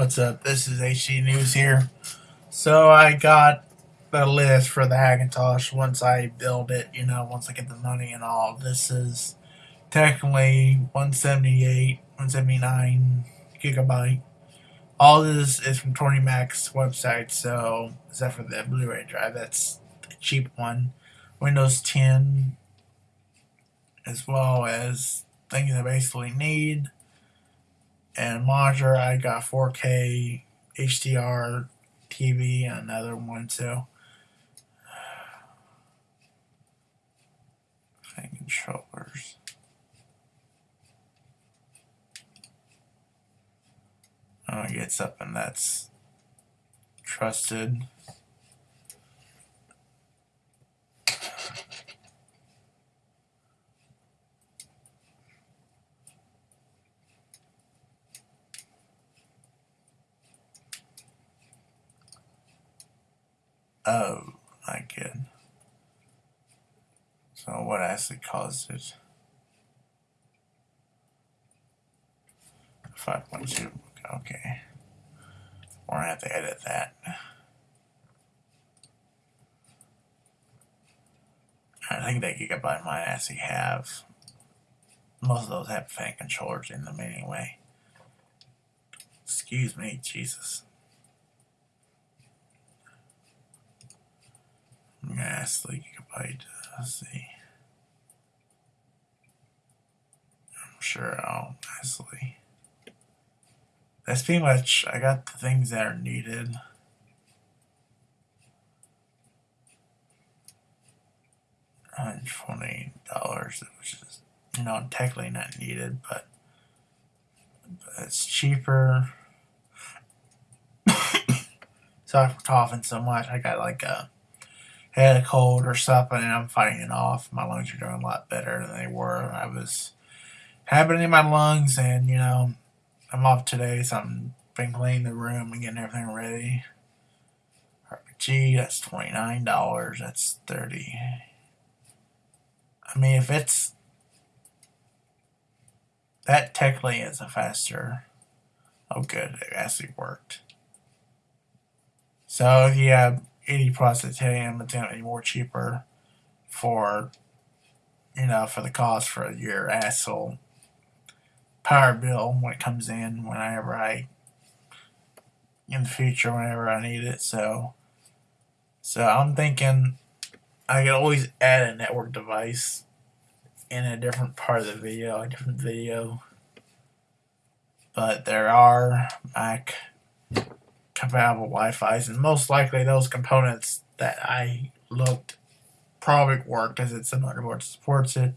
What's up? This is HD News here. So I got the list for the Hackintosh once I build it, you know, once I get the money and all. This is technically 178, 179 gigabyte. All this is from Tonymac's website, so except for the Blu-ray drive, that's the cheap one. Windows 10, as well as things I basically need and monitor I got 4K HDR TV and another one too. Fan controllers. Oh, it gets up and that's trusted. Oh, I get. So what actually caused it? 5.2, okay. We're gonna have to edit that. I think that gigabyte might actually have, most of those have fan controllers in them anyway. Excuse me, Jesus. Ghastly gigabyte. Let's see. I'm sure I'll nicely. That's pretty much. I got the things that are needed. Hundred twenty dollars, which is you know technically not needed, but, but it's cheaper. Sorry for coughing so much. I got like a had a cold or something and I'm fighting it off. My lungs are doing a lot better than they were. I was having it in my lungs and, you know, I'm off today, so I'm been cleaning the room and getting everything ready. RPG, that's $29. That's 30 I mean, if it's... That technically is a faster... Oh, good. It actually worked. So, yeah, 80 plus titanium, it's going to be more cheaper for, you know, for the cost for your asshole power bill when it comes in whenever I, in the future, whenever I need it. So, so I'm thinking I could always add a network device in a different part of the video, a different video. But there are Mac compatible Wi-Fi's, and most likely those components that I looked probably work because it's a motherboard supports it.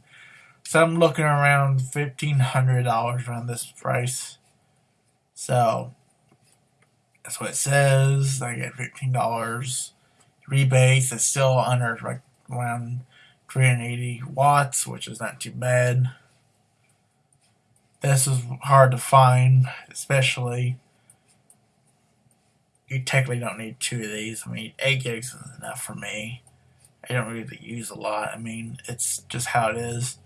So I'm looking around fifteen hundred dollars around this price. So that's what it says. I get fifteen dollars rebates. It's still under like around 380 watts, which is not too bad. This is hard to find, especially you technically don't need two of these. I mean, 8 gigs is enough for me. I don't really use a lot. I mean, it's just how it is.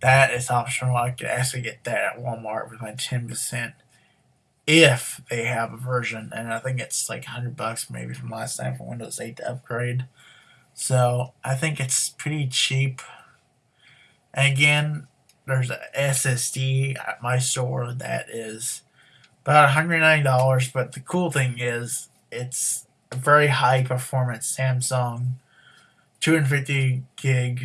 That is optional. I could actually get that at Walmart with my 10% if they have a version. And I think it's like 100 bucks maybe from last time for Windows 8 to upgrade. So I think it's pretty cheap. And again, there's a SSD at my store that is about $109, But the cool thing is, it's a very high performance Samsung 250 gig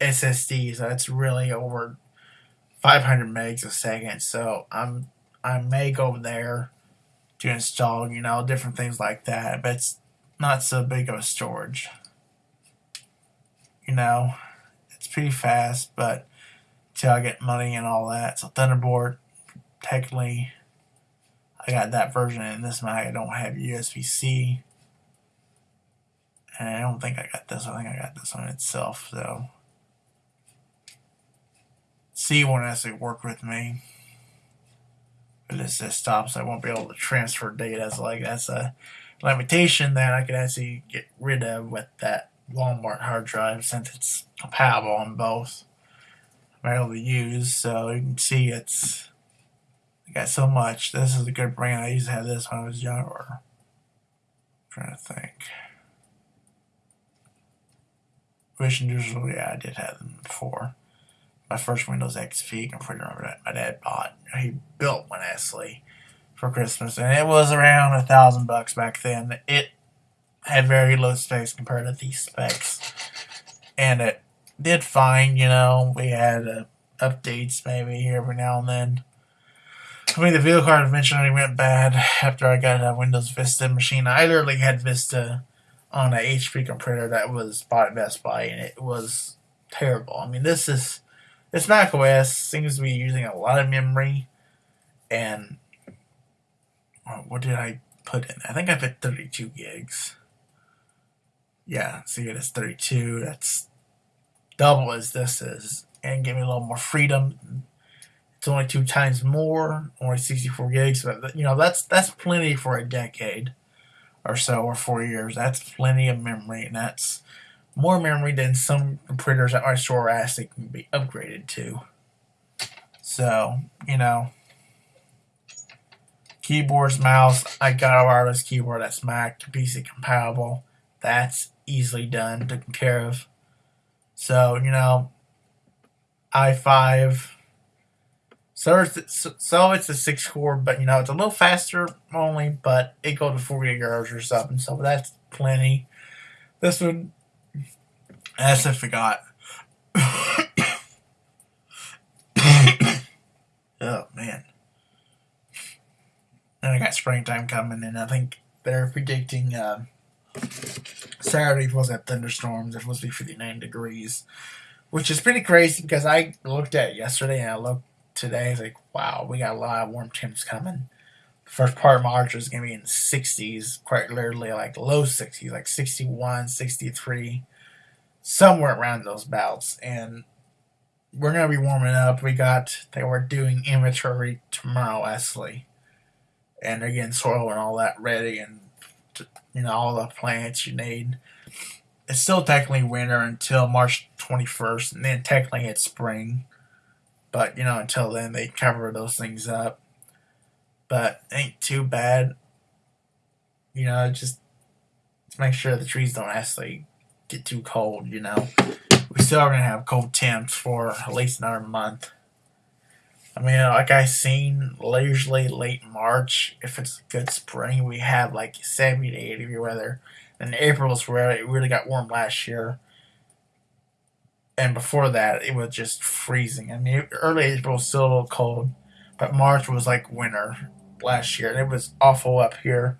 SSD. So it's really over 500 megs a second. So I'm I may go there to install, you know, different things like that. But it's not so big of a storage. You know, it's pretty fast, but till I get money and all that. So Thunderbolt, technically I got that version in this Mac. I don't have USB-C. And I don't think I got this. I think I got this one itself, so. C won't actually work with me. But this stops. I won't be able to transfer data. So like that's a limitation that I could actually get rid of with that Walmart hard drive since it's compatible on both. I'm able to use. So you can see it's I got so much. This is a good brand. I used to have this when I was younger. I'm trying to think. Vision Digital, yeah, I did have them before. My first Windows XP computer that my dad bought. He built one actually for Christmas, and it was around a thousand bucks back then. It had very low specs compared to these specs, and it did fine. You know, we had uh, updates maybe every now and then. I mean, the video card eventually went bad after I got a Windows Vista machine. I literally had Vista on a HP computer that was bought at Best Buy, and it was terrible. I mean, this is this Mac OS seems to be using a lot of memory, and uh, what did I put in? I think I put 32 gigs. Yeah, see, it is 32. That's double as this is, and give me a little more freedom. It's only two times more, only 64 gigs, but you know that's that's plenty for a decade or so, or four years. That's plenty of memory, and that's more memory than some printers at my store ask they can be upgraded to. So, you know, keyboards, mouse. I got a wireless keyboard that's Mac PC compatible. That's easily done, taken care of. So, you know, i5. So it's, so it's a six core, but you know it's a little faster only, but it goes to 40 gigahertz or something, so that's plenty. This one, as I forgot. oh man. And I got springtime coming, and I think they're predicting uh, Saturday was at thunderstorms. It was be 59 degrees, which is pretty crazy because I looked at yesterday and I looked today. It's like, wow, we got a lot of warm temps coming. The first part of March is going to be in the 60s, quite literally like low 60s, like 61, 63, somewhere around those bouts. And we're going to be warming up. We got, they were doing inventory tomorrow, Wesley. And they're getting soil and all that ready and, you know, all the plants you need. It's still technically winter until March 21st, and then technically it's spring. But, you know, until then, they cover those things up. But ain't too bad. You know, just make sure the trees don't actually get too cold, you know. We still are going to have cold temps for at least another month. I mean, like I seen, usually late March, if it's a good spring, we have like 70 to 80 degree weather. And April is where it really got warm last year and before that it was just freezing. I mean, early April was still a little cold, but March was like winter last year, and it was awful up here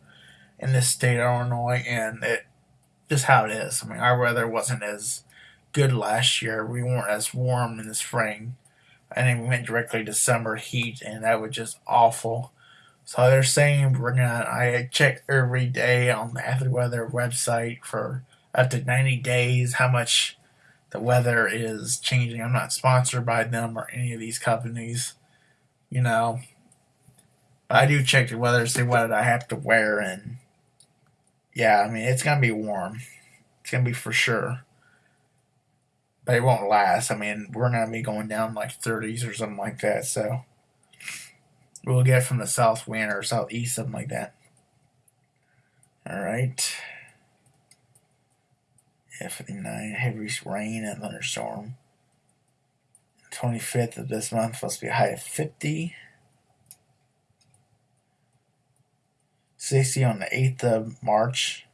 in this state of Illinois, and it just how it is. I mean, our weather wasn't as good last year. We weren't as warm in the spring, and then we went directly to summer heat, and that was just awful. So they're saying we're gonna. I check every day on the AccuWeather website for up to ninety days how much the weather is changing. I'm not sponsored by them or any of these companies, you know. But I do check the weather to see what I have to wear, and yeah, I mean it's gonna be warm. It's gonna be for sure, but it won't last. I mean we're gonna be going down like 30s or something like that, so we'll get from the south wind or southeast, something like that. All right. F59, heavy rain and thunderstorm. 25th of this month to be a high of 50. 60 on the 8th of March.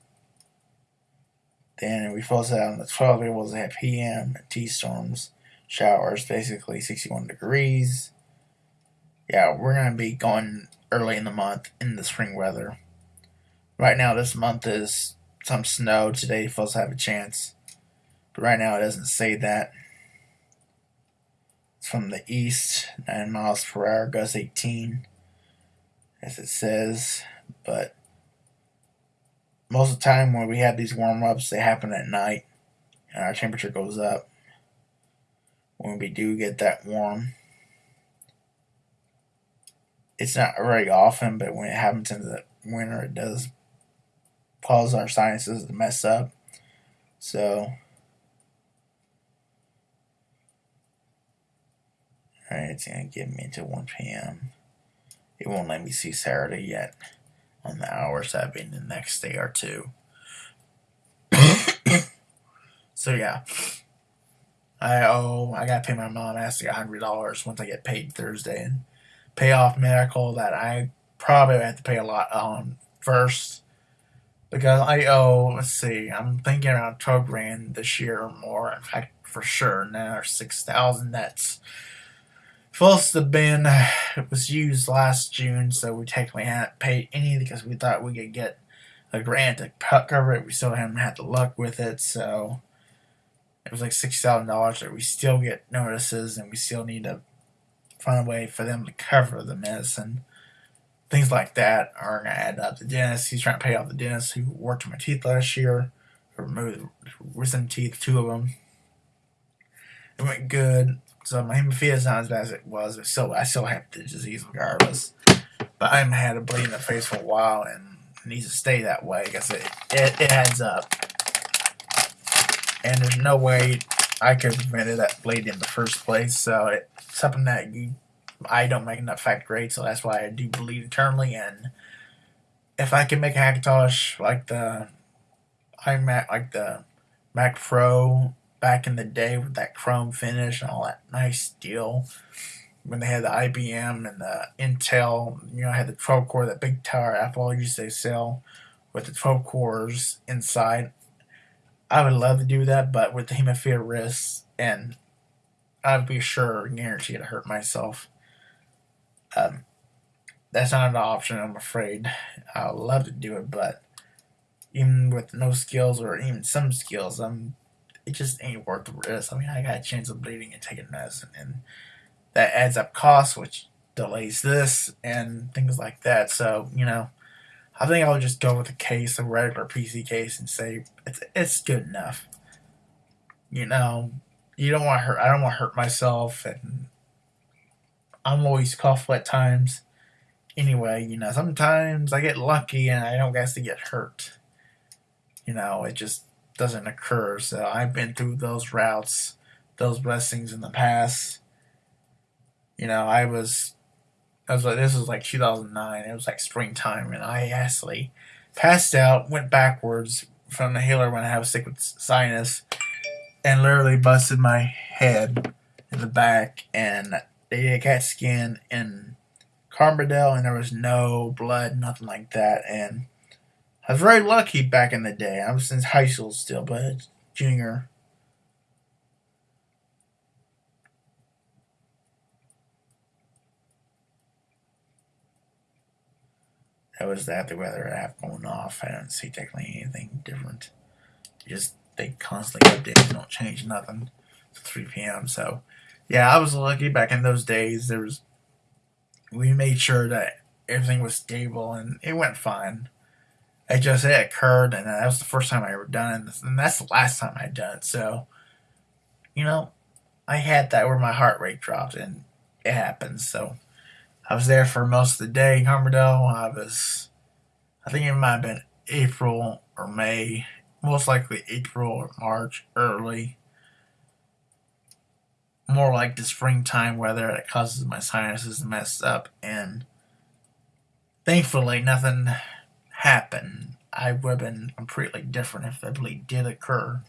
Then we to have on the 12th, we was at PM, T storms, showers, basically 61 degrees. Yeah, we're going to be going early in the month in the spring weather. Right now, this month is some snow today. Supposed to have a chance, but right now it doesn't say that. It's from the east, nine miles per hour, gust 18, as it says. But most of the time when we have these warm ups, they happen at night, and our temperature goes up when we do get that warm. It's not very often, but when it happens in the winter, it does cause our sinuses to mess up. So, alright, it's going to get me to 1 p.m. it won't let me see Saturday yet on the hours I've been the next day or two. so yeah. I owe I gotta pay my mom a hundred dollars once I get paid Thursday and pay off medical that I probably have to pay a lot on first because I owe let's see. I'm thinking around twelve grand this year or more. In fact for sure. Now six thousand. That's supposed to have been it was used last June so we technically hadn't paid any because we thought we could get a grant to cover it we still haven't had the luck with it so it was like six thousand dollars that we still get notices and we still need to find a way for them to cover the medicine. Things like that are gonna add up. The dentist, he's trying to pay off the dentist who worked on my teeth last year, removed wisdom teeth, two of them. It went good. So my hemophilia is not as bad as it was. But still, I still have the disease regardless. But I haven't had a bleed in the face for a while, and it needs to stay that way because it, it, it adds up and there's no way I could have prevented that bleed in the first place. So it's something that you, I don't make enough factor rate, so that's why I do bleed internally. And if I can make a Hackintosh like the iMac, like the Mac Pro back in the day with that chrome finish and all that nice steel, when they had the IBM and the Intel, you know, I had the 12 core, that big tower Apple used to sell with the 12 cores inside. I would love to do that, but with the hemophilia risks, and I'd be sure, guaranteed to hurt myself. Um, that's not an option, I'm afraid. I'd love to do it, but even with no skills or even some skills, um, it just ain't worth the risk. I mean, I got a chance of bleeding and taking medicine, and that adds up costs, which delays this and things like that. So, you know, I think I'll just go with a case, a regular PC case, and say it's it's good enough. You know, you don't want to hurt. I don't want to hurt myself, and I'm always coughing at times. Anyway, you know, sometimes I get lucky and I don't get to get hurt. You know, it just doesn't occur. So I've been through those routes, those blessings in the past. You know, I was I was like, this was like 2009. It was like springtime, and I actually passed out, went backwards from the healer when I have a sick with sinus, and literally busted my head in the back. And they did a CAT scan in Carbondale, and there was no blood, nothing like that. And I was very lucky back in the day. I was in high school still, but junior. that was that the weather app going off. I don't see technically anything different. Just they constantly update, don't change nothing. It's 3 p.m. So yeah, I was lucky back in those days. There was we made sure that everything was stable and it went fine. It just it occurred, and that was the first time I ever done it, and that's the last time I done it. So, you know, I had that where my heart rate dropped, and it happened. So, I was there for most of the day in Carbondale. I was, I think it might have been April or May, most likely April or March early. More like the springtime weather that causes my sinuses to mess up, and thankfully nothing happened. I would have been completely different if the bleed did occur.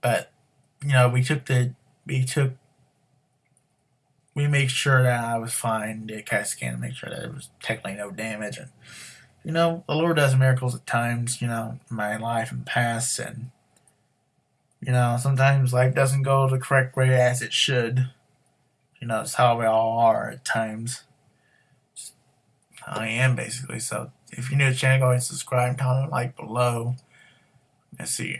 But, you know, we took the, we took we made sure that I was fine, did a CAT scan to make sure that there was technically no damage. And, you know, the Lord does miracles at times, you know, in my life and past. And, you know, sometimes life doesn't go the correct way as it should. You know, it's how we all are at times. I am basically. So if you're new to the channel, go ahead and subscribe, comment, like below. Let's see.